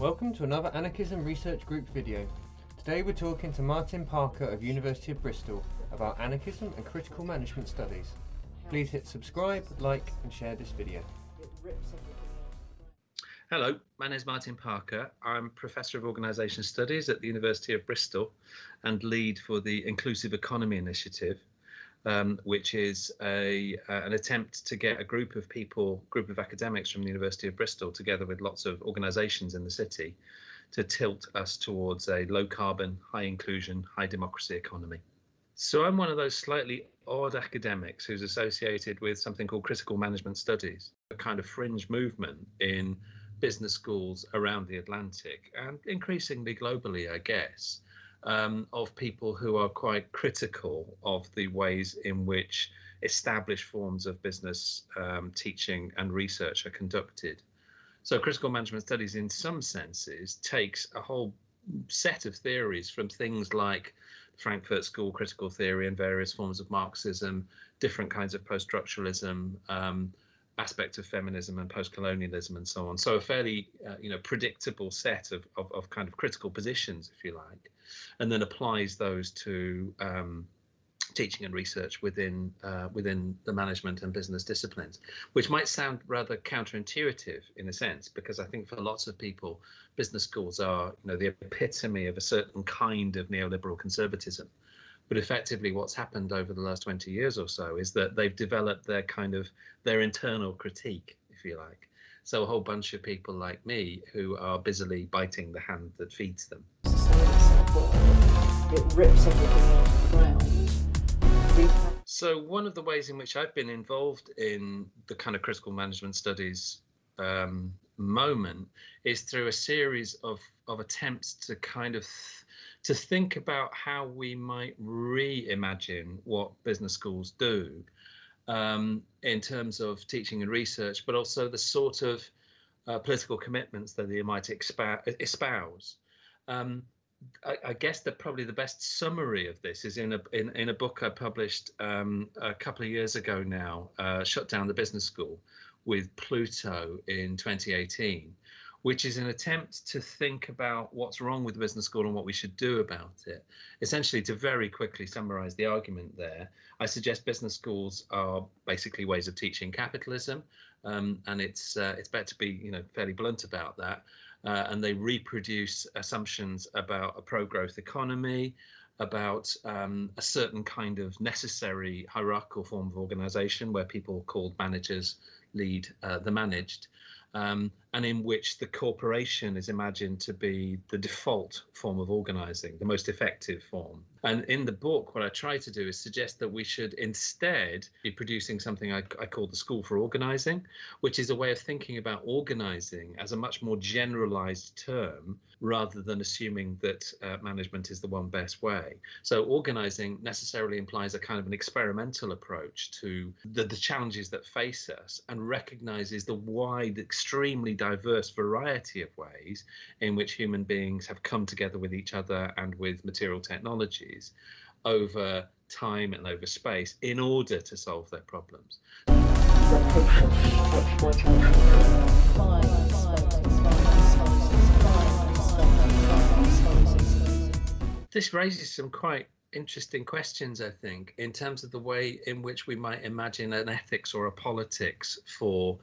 Welcome to another Anarchism Research Group video. Today we're talking to Martin Parker of University of Bristol about anarchism and critical management studies. Please hit subscribe, like and share this video. Hello, my name is Martin Parker. I'm Professor of Organisation Studies at the University of Bristol and lead for the Inclusive Economy Initiative, um, which is a uh, an attempt to get a group of people, group of academics from the University of Bristol, together with lots of organisations in the city, to tilt us towards a low carbon, high inclusion, high democracy economy. So I'm one of those slightly odd academics who's associated with something called critical management studies, a kind of fringe movement in business schools around the Atlantic and increasingly globally, I guess, um, of people who are quite critical of the ways in which established forms of business um, teaching and research are conducted. So, critical management studies, in some senses, takes a whole set of theories from things like Frankfurt School critical theory and various forms of Marxism, different kinds of post structuralism. Um, aspects of feminism and post-colonialism and so on. So a fairly, uh, you know, predictable set of, of, of, kind of critical positions, if you like, and then applies those to um, teaching and research within uh, within the management and business disciplines, which might sound rather counterintuitive in a sense, because I think for lots of people, business schools are, you know, the epitome of a certain kind of neoliberal conservatism. But effectively, what's happened over the last 20 years or so is that they've developed their kind of their internal critique, if you like. So a whole bunch of people like me who are busily biting the hand that feeds them. It rips everything. So one of the ways in which I've been involved in the kind of critical management studies um, moment is through a series of of attempts to kind of to think about how we might reimagine what business schools do um, in terms of teaching and research, but also the sort of uh, political commitments that they might espouse. Um, I, I, guess that probably the best summary of this is in a in, in a book I published um, a couple of years ago now, uh, "Shut Down the Business School" with Pluto in 2018, which is an attempt to think about what's wrong with the business school and what we should do about it. Essentially, to very quickly summarize the argument there, I suggest business schools are basically ways of teaching capitalism, um, and it's uh, it's better to be you know fairly blunt about that. Uh, and they reproduce assumptions about a pro-growth economy, about um, a certain kind of necessary hierarchical form of organization where people called managers lead uh, the managed. Um, and in which the corporation is imagined to be the default form of organizing, the most effective form. And in the book, what I try to do is suggest that we should instead be producing something I, I call the School for Organizing, which is a way of thinking about organizing as a much more generalized term rather than assuming that uh, management is the one best way. So organizing necessarily implies a kind of an experimental approach to the, the challenges that face us and recognizes the wide, extremely diverse variety of ways in which human beings have come together with each other and with material technologies over time and over space in order to solve their problems. This raises some quite interesting questions, I think, in terms of the way in which we might imagine an ethics or a politics for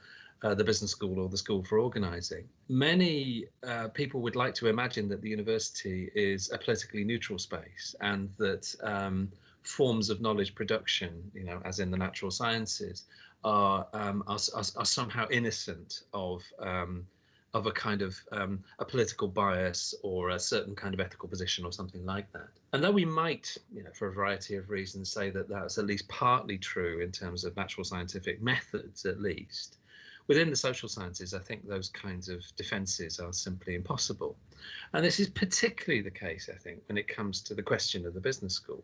uh, the business school or the school for organizing. Many uh, people would like to imagine that the university is a politically neutral space and that um, forms of knowledge production, you know, as in the natural sciences, are um, are, are, are, somehow innocent of um, of a kind of um, a political bias or a certain kind of ethical position or something like that. And though we might, you know, for a variety of reasons, say that that's at least partly true in terms of natural scientific methods, at least, Within the social sciences, I think those kinds of defences are simply impossible. And this is particularly the case, I think, when it comes to the question of the business school.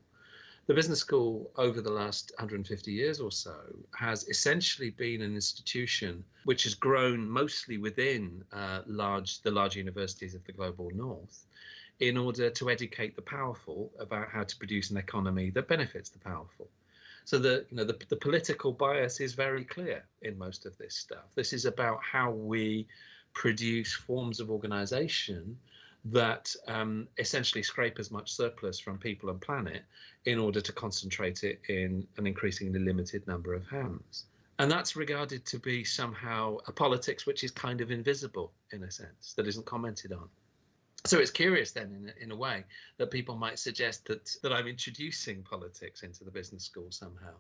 The business school over the last 150 years or so has essentially been an institution which has grown mostly within uh, large the large universities of the global north in order to educate the powerful about how to produce an economy that benefits the powerful. So the you know the, the political bias is very clear in most of this stuff. This is about how we produce forms of organization that um, essentially scrape as much surplus from people and planet in order to concentrate it in an increasingly limited number of hands. And that's regarded to be somehow a politics which is kind of invisible in a sense, that isn't commented on. So it's curious then, in in a way, that people might suggest that that I'm introducing politics into the business school somehow,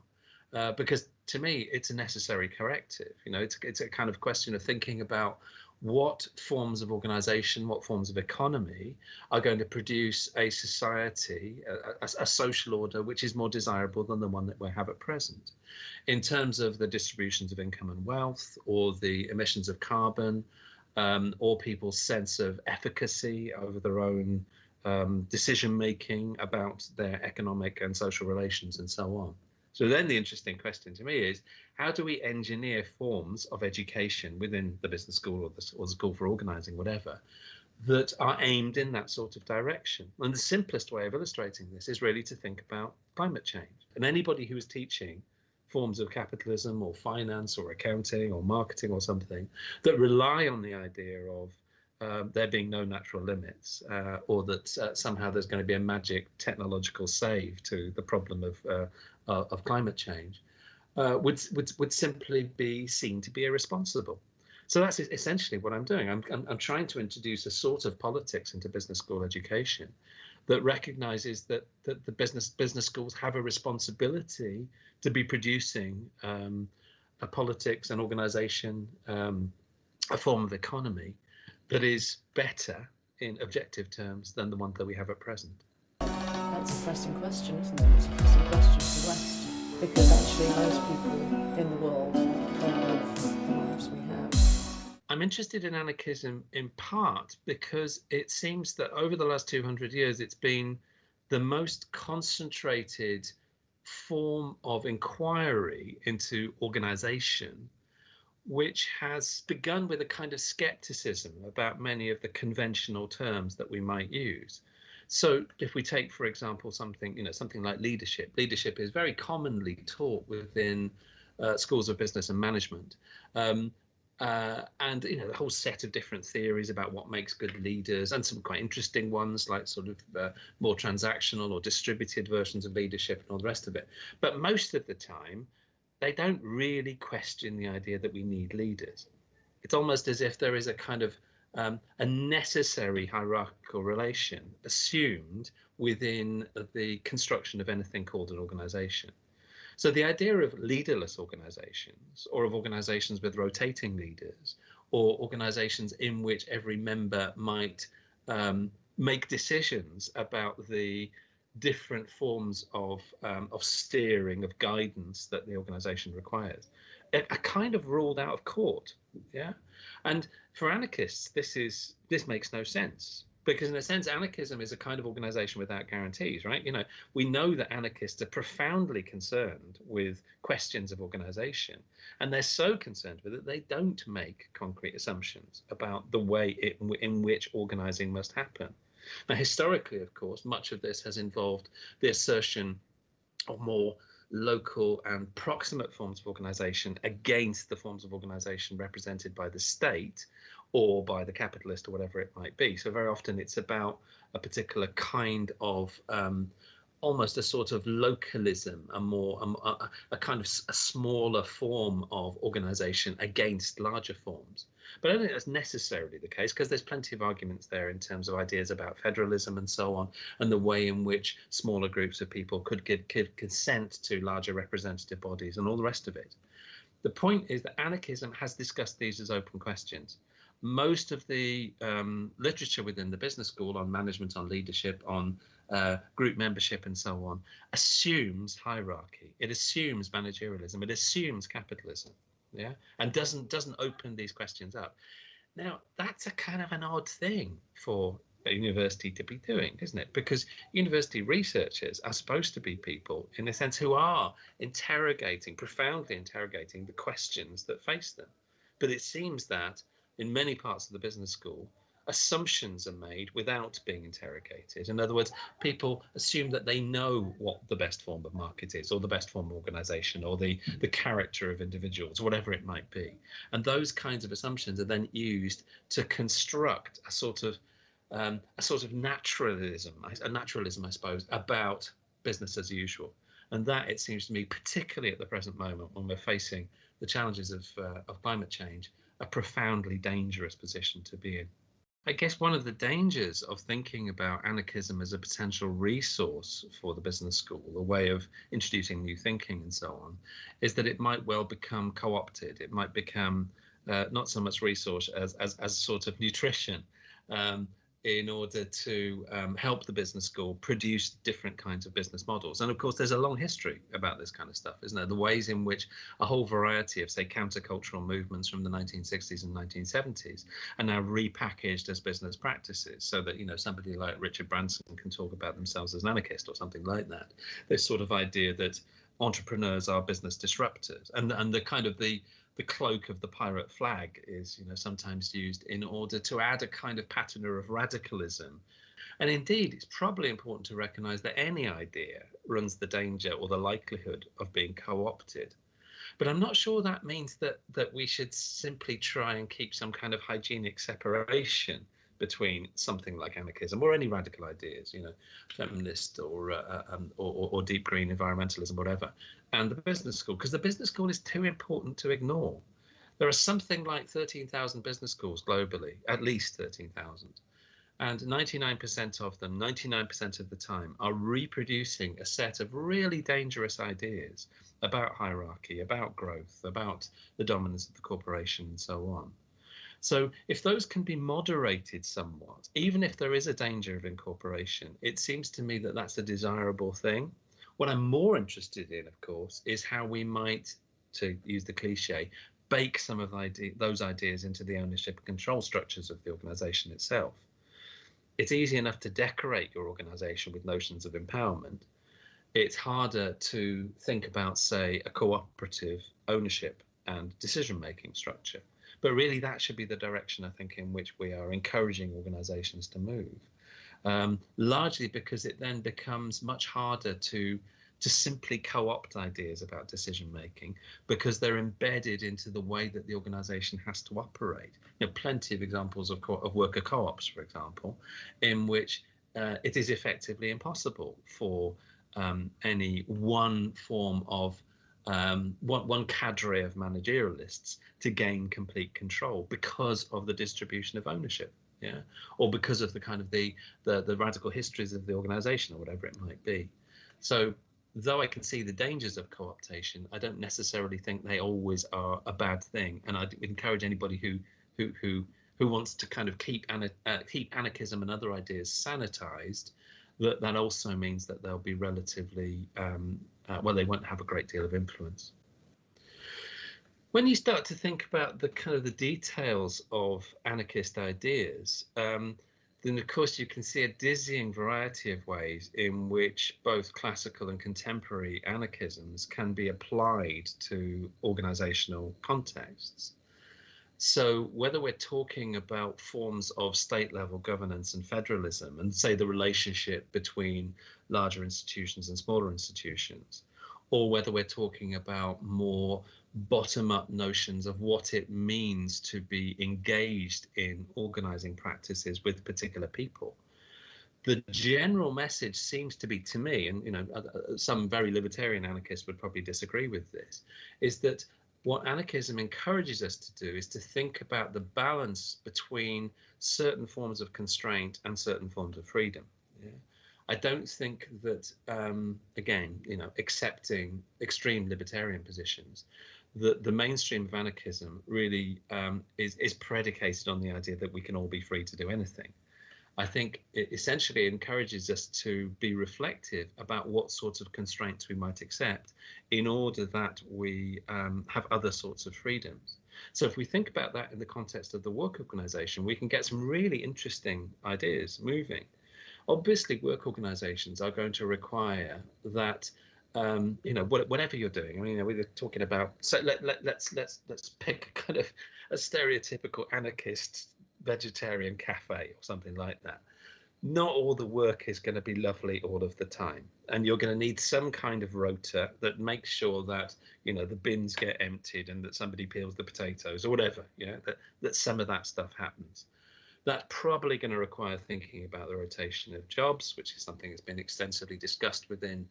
uh, because to me it's a necessary corrective. You know, it's it's a kind of question of thinking about what forms of organization, what forms of economy are going to produce a society, a, a, a, social order which is more desirable than the one that we have at present. In terms of the distributions of income and wealth, or the emissions of carbon, um, or people's sense of efficacy over their own um, decision making about their economic and social relations and so on. So then the interesting question to me is how do we engineer forms of education within the business school or the, or the school for organizing, whatever, that are aimed in that sort of direction? And the simplest way of illustrating this is really to think about climate change. And anybody who is teaching forms of capitalism or finance or accounting or marketing or something that rely on the idea of uh, there being no natural limits, uh, or that uh, somehow there's going to be a magic technological save to the problem of uh, uh, of climate change, uh, would would would simply be seen to be irresponsible. So that's essentially what I'm doing. I'm, I'm, I'm trying to introduce a sort of politics into business school education that recognizes that that the business business schools have a responsibility to be producing um, a politics, an organization, um, a form of economy that is better in objective terms than the one that we have at present. That's a pressing question, isn't it? It's a pressing question for the West because actually most people in the world don't live the lives we have. I'm interested in anarchism in part because it seems that over the last 200 years it's been the most concentrated form of inquiry into organization, which has begun with a kind of skepticism about many of the conventional terms that we might use. So if we take, for example, something, you know, something like leadership, leadership is very commonly taught within uh, schools of business and management. Um, uh, and you know the whole set of different theories about what makes good leaders and some quite interesting ones like sort of uh, more transactional or distributed versions of leadership and all the rest of it. But most of the time they don't really question the idea that we need leaders. It's almost as if there is a kind of um, a necessary hierarchical relation assumed within the construction of anything called an organization so the idea of leaderless organizations or of organizations with rotating leaders or organizations in which every member might um, make decisions about the different forms of um, of steering of guidance that the organization requires are kind of ruled out of court yeah? And for anarchists this is this makes no sense because in a sense anarchism is a kind of organization without guarantees right? You know we know that anarchists are profoundly concerned with questions of organization and they're so concerned with it they don't make concrete assumptions about the way it, in which organizing must happen. Now historically of course much of this has involved the assertion of more local and proximate forms of organization against the forms of organization represented by the state or by the capitalist or whatever it might be. So very often it's about a particular kind of um, almost a sort of localism, a more a, a, kind of a smaller form of organization against larger forms. But I don't think that's necessarily the case because there's plenty of arguments there in terms of ideas about federalism and so on, and the way in which smaller groups of people could give, give consent to larger representative bodies and all the rest of it. The point is that anarchism has discussed these as open questions most of the um, literature within the business school on management, on leadership, on uh, group membership, and so on assumes hierarchy. It assumes managerialism. It assumes capitalism. Yeah, and doesn't doesn't open these questions up. Now that's a kind of an odd thing for a university to be doing, isn't it? Because university researchers are supposed to be people, in a sense, who are interrogating, profoundly interrogating the questions that face them. But it seems that in many parts of the business school, assumptions are made without being interrogated. In other words, people assume that they know what the best form of market is, or the best form of organization, or the, the character of individuals, whatever it might be. And those kinds of assumptions are then used to construct a sort of um, a sort of naturalism, a naturalism, I suppose, about business as usual. And that, it seems to me, particularly at the present moment when we're facing the challenges of, uh, of climate change, a profoundly dangerous position to be in. I guess one of the dangers of thinking about anarchism as a potential resource for the business school, a way of introducing new thinking and so on, is that it might well become co opted. It might become uh, not so much resource as, as, as sort of nutrition. Um, in order to um, help the business school produce different kinds of business models. And of course, there's a long history about this kind of stuff, isn't there? The ways in which a whole variety of, say, countercultural movements from the 1960s and 1970s are now repackaged as business practices so that, you know, somebody like Richard Branson can talk about themselves as an anarchist or something like that. This sort of idea that entrepreneurs are business disruptors and, and the kind of the the cloak of the pirate flag is, you know, sometimes used in order to add a kind of patina of radicalism. And indeed, it's probably important to recognize that any idea runs the danger or the likelihood of being co-opted. But I'm not sure that means that that we should simply try and keep some kind of hygienic separation between something like anarchism or any radical ideas, you know, feminist or, uh, uh um, or, or deep green environmentalism, whatever, and the business school, because the business school is too important to ignore. There are something like 13,000 business schools globally, at least 13,000. And 99% of them, 99% of the time, are reproducing a set of really dangerous ideas about hierarchy, about growth, about the dominance of the corporation, and so on. So if those can be moderated somewhat, even if there is a danger of incorporation, it seems to me that that's a desirable thing. What I'm more interested in, of course, is how we might, to use the cliche, bake some of those ideas into the ownership and control structures of the organization itself. It's easy enough to decorate your organization with notions of empowerment. It's harder to think about, say, a cooperative ownership and decision making structure. But really, that should be the direction I think in which we are encouraging organisations to move. Um, largely because it then becomes much harder to to simply co-opt ideas about decision making because they're embedded into the way that the organization has to operate. You know, plenty of examples of, co- of worker co-ops, for example, in which uh, it is effectively impossible for um, any one form of um, one, one cadre of managerialists to gain complete control because of the distribution of ownership yeah? Or because of the kind of the, the the radical histories of the organization or whatever it might be. So though i can see the dangers of co-optation i don't necessarily think they always are a bad thing. And i'd encourage anybody who who who who wants to kind of keep uh, keep anarchism and other ideas sanitized that that also means that they'll be relatively um, uh, well, they won't have a great deal of influence. When you start to think about the kind of the details of anarchist ideas, um, then of course you can see a dizzying variety of ways in which both classical and contemporary anarchisms can be applied to organizational contexts. So whether we're talking about forms of state level governance and federalism and say the relationship between larger institutions and smaller institutions, or whether we're talking about more bottom up notions of what it means to be engaged in organizing practices with particular people the general message seems to be to me and you know uh, uh, some very libertarian anarchists would probably disagree with this is that what anarchism encourages us to do is to think about the balance between certain forms of constraint and certain forms of freedom. Yeah? I don't think that, um, again, you know, accepting extreme libertarian positions, that the mainstream of anarchism really um, is, is predicated on the idea that we can all be free to do anything. I think it essentially encourages us to be reflective about what sorts of constraints we might accept in order that we um, have other sorts of freedoms. So if we think about that in the context of the work organization, we can get some really interesting ideas moving. Obviously, work organizations are going to require that um, you know, whatever you're doing. I mean, you know, we are talking about. So let, let, let's let's let's pick kind of a stereotypical anarchist vegetarian cafe or something like that. Not all the work is going to be lovely all of the time and you're going to need some kind of rota that makes sure that you know the bins get emptied and that somebody peels the potatoes or whatever you know that, that some of that stuff happens. That's probably going to require thinking about the rotation of jobs which is something that's been extensively discussed within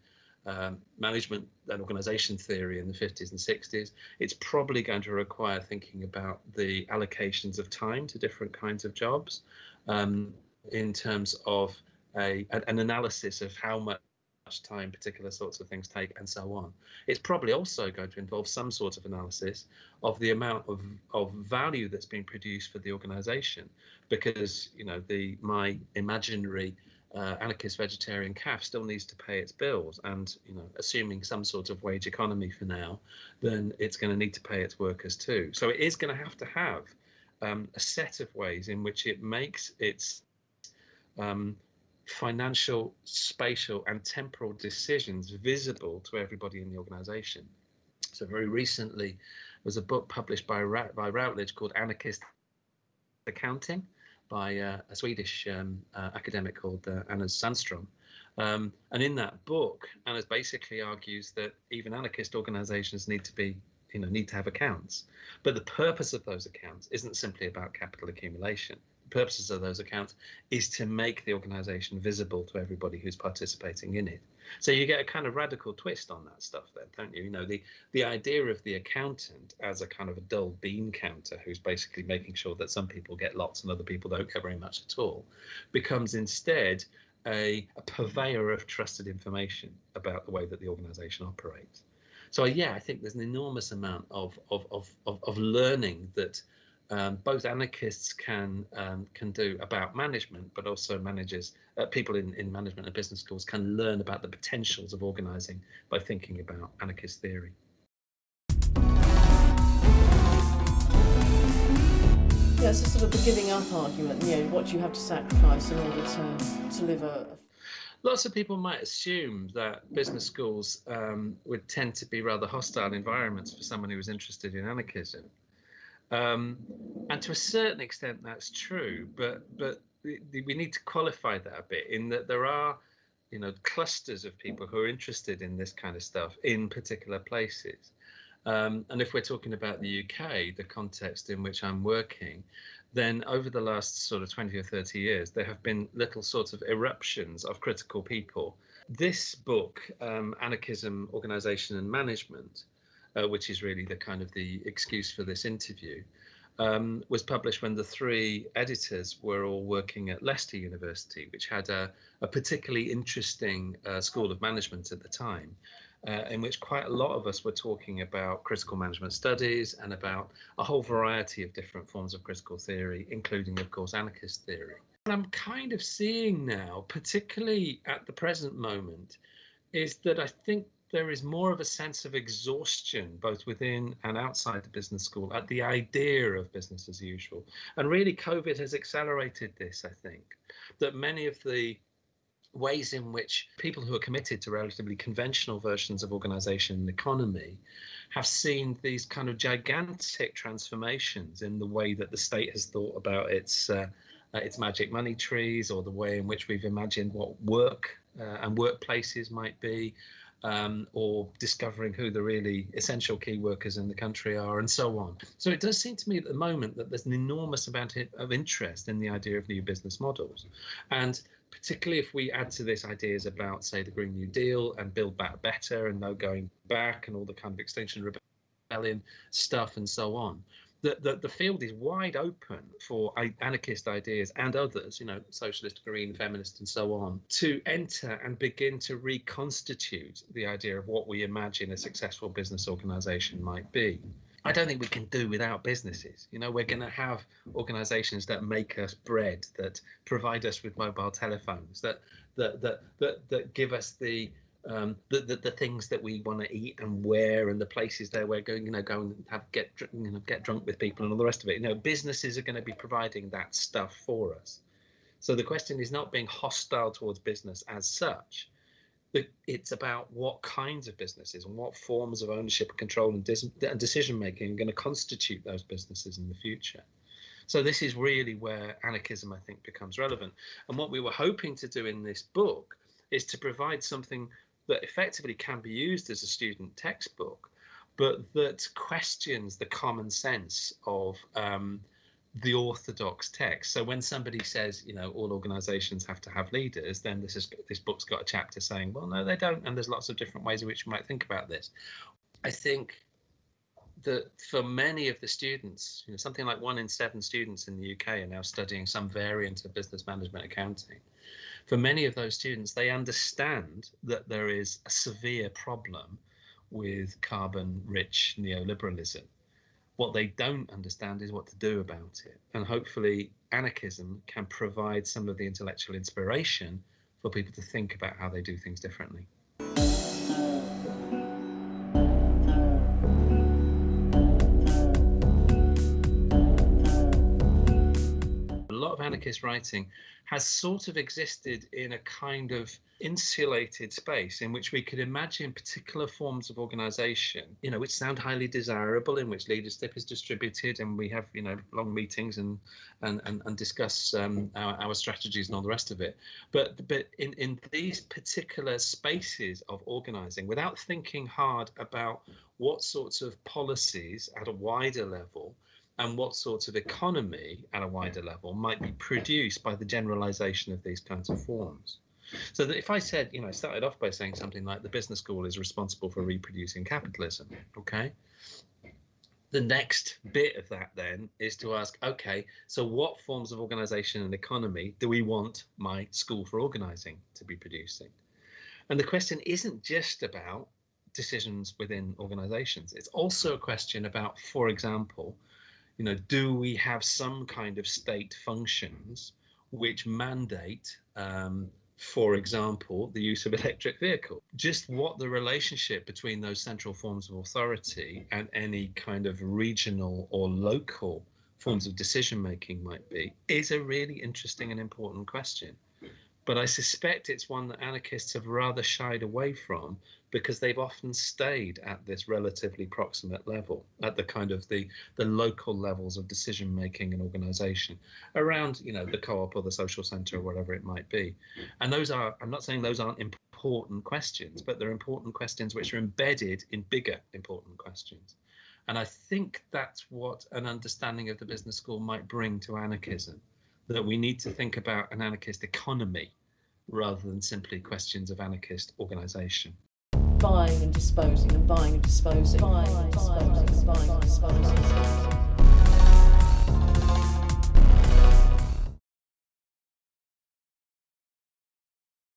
um, management and organization theory in the 50s and 60s it's probably going to require thinking about the allocations of time to different kinds of jobs um, in terms of a, an analysis of how much time particular sorts of things take and so on. It's probably also going to involve some sort of analysis of the amount of, of value that's being produced for the organization because you know the my imaginary uh, anarchist vegetarian calf still needs to pay its bills. And you know assuming some sort of wage economy for now then it's going to need to pay its workers too. So it is going to have to have um, a set of ways in which it makes its um, financial, spatial, and temporal decisions visible to everybody in the organization. So very recently there was a book published by, by Routledge called Anarchist Accounting by uh, a Swedish um, uh, academic called uh, Anders Sandström. Um, and in that book, Anna basically argues that even anarchist organizations need to be, you know, need to have accounts. But the purpose of those accounts isn't simply about capital accumulation purposes of those accounts is to make the organization visible to everybody who's participating in it. So you get a kind of radical twist on that stuff then, don't you? You know, the the idea of the accountant as a kind of a dull bean counter who's basically making sure that some people get lots and other people don't get very much at all becomes instead a, a purveyor of trusted information about the way that the organization operates. So yeah, I think there's an enormous amount of of of of, of learning that um, both anarchists can um, can do about management, but also managers, uh, people in, in management and business schools can learn about the potentials of organising by thinking about anarchist theory. Yeah, it's sort of the giving up argument. You know, what do you have to sacrifice in order to to live a lots of people might assume that business schools um, would tend to be rather hostile environments for someone who was interested in anarchism. Um, and to a certain extent, that's true. But but we need to qualify that a bit in that there are, you know, clusters of people who are interested in this kind of stuff in particular places. Um, and if we're talking about the UK, the context in which I'm working, then over the last sort of 20 or 30 years, there have been little sort of eruptions of critical people. This book, um, Anarchism, Organization and Management, uh, which is really the kind of the excuse for this interview, um, was published when the three editors were all working at Leicester University, which had a, a particularly interesting uh, school of management at the time. Uh, in which quite a lot of us were talking about critical management studies and about a whole variety of different forms of critical theory, including, of course, anarchist theory. What I'm kind of seeing now, particularly at the present moment, is that I think there is more of a sense of exhaustion, both within and outside the business school, at the idea of business as usual. And really, COVID has accelerated this, I think, that many of the ways in which people who are committed to relatively conventional versions of organization and economy have seen these kind of gigantic transformations in the way that the state has thought about its uh, uh, its magic money trees or the way in which we've imagined what work uh, and workplaces might be um, or discovering who the really essential key workers in the country are, and so on. So it does seem to me at the moment that there's an enormous amount of interest in the idea of new business models. And particularly if we add to this ideas about, say, the Green New Deal and Build Back Better and no going back and all the kind of Extinction Rebellion stuff and so on, the, the, the field is wide open for anarchist ideas and others, you know, socialist, green, feminist, and so on, to enter and begin to reconstitute the idea of what we imagine a successful business organization might be. I don't think we can do without businesses. You know, we're going to have organizations that make us bread, that provide us with mobile telephones, that that that that, that give us the um, the, the, the things that we want to eat and wear and the places that we're going, you know, go and have get you know get drunk with people and all the rest of it. You know, businesses are going to be providing that stuff for us. So the question is not being hostile towards business as such. It's about what kinds of businesses and what forms of ownership, and control, and, dis- and decision making are going to constitute those businesses in the future. So this is really where anarchism, I think, becomes relevant. And what we were hoping to do in this book is to provide something that effectively can be used as a student textbook, but that questions the common sense of um, the orthodox text. So when somebody says, you know, all organizations have to have leaders, then this is this book's got a chapter saying, well, no, they don't, and there's lots of different ways in which you might think about this. I think that for many of the students, you know, something like one in seven students in the UK are now studying some variant of business management accounting. For many of those students, they understand that there is a severe problem with carbon rich neoliberalism what they don't understand is what to do about it. And hopefully, anarchism can provide some of the intellectual inspiration for people to think about how they do things differently. Anarchist writing has sort of existed in a kind of insulated space in which we could imagine particular forms of organization, you know, which sound highly desirable, in which leadership is distributed and we have, you know, long meetings and and and, and discuss um, our, our strategies and all the rest of it. But but in, in these particular spaces of organizing, without thinking hard about what sorts of policies at a wider level and what sorts of economy at a wider level might be produced by the generalization of these kinds of forms. So that if I said, you know, I started off by saying something like the business school is responsible for reproducing capitalism, okay? The next bit of that then is to ask, okay, so what forms of organization and economy do we want my school for organizing to be producing? And the question isn't just about decisions within organizations. It's also a question about, for example, you know, do we have some kind of state functions which mandate, um, for example, the use of electric vehicle? Just what the relationship between those central forms of authority and any kind of regional or local forms of decision making might be is a really interesting and important question. But I suspect it's one that anarchists have rather shied away from because they've often stayed at this relatively proximate level, at the kind of the the local levels of decision making and organization around, you know, the co-op or the social center or whatever it might be. And those are, I'm not saying those aren't important questions, but they're important questions which are embedded in bigger important questions. And I think that's what an understanding of the business school might bring to anarchism, that we need to think about an anarchist economy rather than simply questions of anarchist organization buying and disposing and buying and disposing, buying and disposing, buying and disposing.